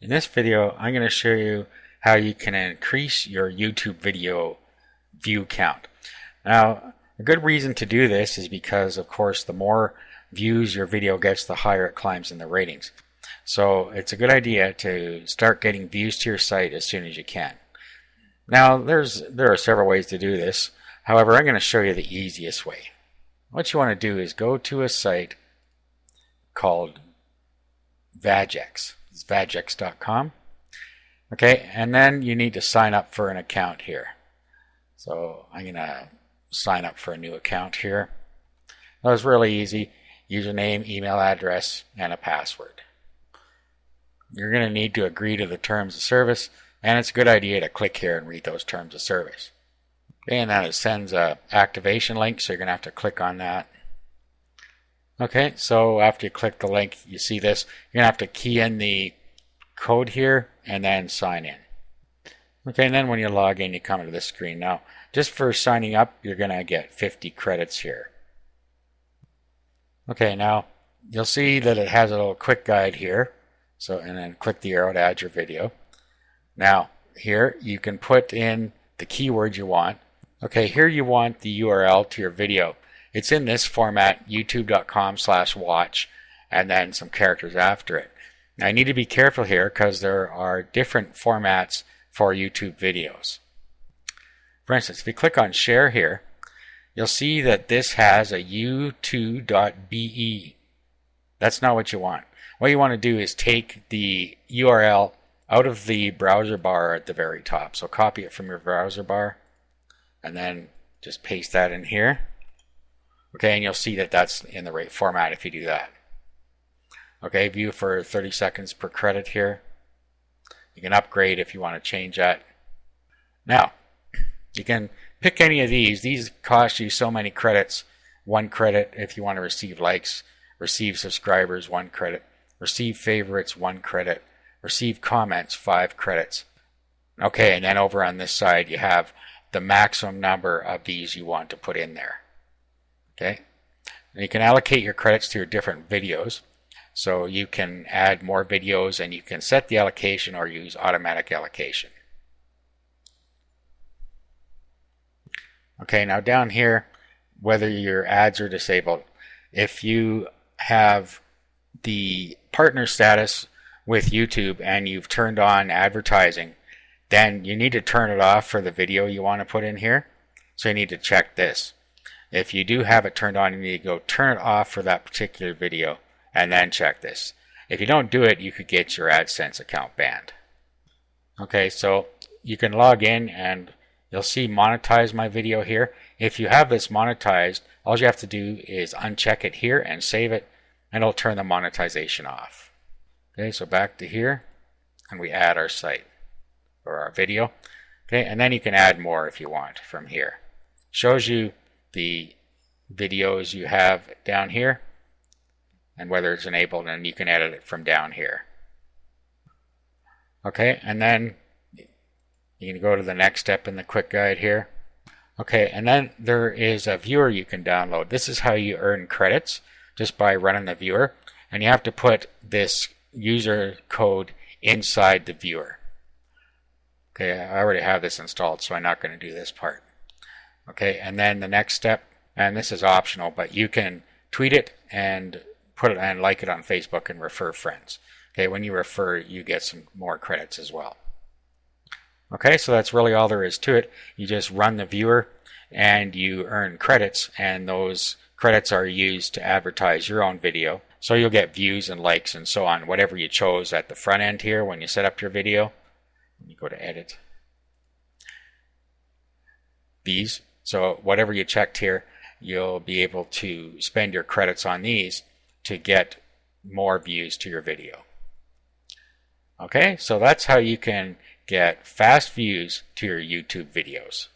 In this video, I'm going to show you how you can increase your YouTube video view count. Now, a good reason to do this is because, of course, the more views your video gets, the higher it climbs in the ratings. So it's a good idea to start getting views to your site as soon as you can. Now, there's there are several ways to do this. However, I'm going to show you the easiest way. What you want to do is go to a site called Vagex. It's vagex.com. Okay, and then you need to sign up for an account here. So I'm going to sign up for a new account here. That was really easy. Username, email address, and a password. You're going to need to agree to the terms of service, and it's a good idea to click here and read those terms of service. Okay, and then it sends a activation link, so you're going to have to click on that. Okay, so after you click the link, you see this. You're going to have to key in the code here and then sign in. Okay, and then when you log in, you come to this screen. Now, just for signing up, you're going to get 50 credits here. Okay, now you'll see that it has a little quick guide here. So, and then click the arrow to add your video. Now, here you can put in the keyword you want. Okay, here you want the URL to your video. It's in this format, youtube.com slash watch, and then some characters after it. Now, I need to be careful here because there are different formats for YouTube videos. For instance, if you click on share here, you'll see that this has a youtu.be. That's not what you want. What you want to do is take the URL out of the browser bar at the very top. So copy it from your browser bar and then just paste that in here. Okay, and you'll see that that's in the right format if you do that. Okay, view for 30 seconds per credit here. You can upgrade if you want to change that. Now, you can pick any of these. These cost you so many credits. One credit if you want to receive likes, receive subscribers, one credit, receive favorites, one credit, receive comments, five credits. Okay, and then over on this side you have the maximum number of these you want to put in there. Okay, and you can allocate your credits to your different videos. So you can add more videos and you can set the allocation or use automatic allocation. Okay, now down here, whether your ads are disabled, if you have the partner status with YouTube and you've turned on advertising, then you need to turn it off for the video you want to put in here. So you need to check this. If you do have it turned on, you need to go turn it off for that particular video and then check this. If you don't do it, you could get your AdSense account banned. Okay, so you can log in and you'll see monetize my video here. If you have this monetized, all you have to do is uncheck it here and save it and it'll turn the monetization off. Okay, so back to here and we add our site or our video. Okay, and then you can add more if you want from here. Shows you the videos you have down here and whether it's enabled and you can edit it from down here. Okay, and then you can go to the next step in the quick guide here. Okay, and then there is a viewer you can download. This is how you earn credits just by running the viewer. And you have to put this user code inside the viewer. Okay, I already have this installed, so I'm not going to do this part. Okay, and then the next step, and this is optional, but you can tweet it and put it and like it on Facebook and refer friends. Okay, when you refer, you get some more credits as well. Okay, so that's really all there is to it. You just run the viewer and you earn credits, and those credits are used to advertise your own video. So you'll get views and likes and so on, whatever you chose at the front end here when you set up your video. You go to edit. These. So whatever you checked here, you'll be able to spend your credits on these to get more views to your video. Okay, so that's how you can get fast views to your YouTube videos.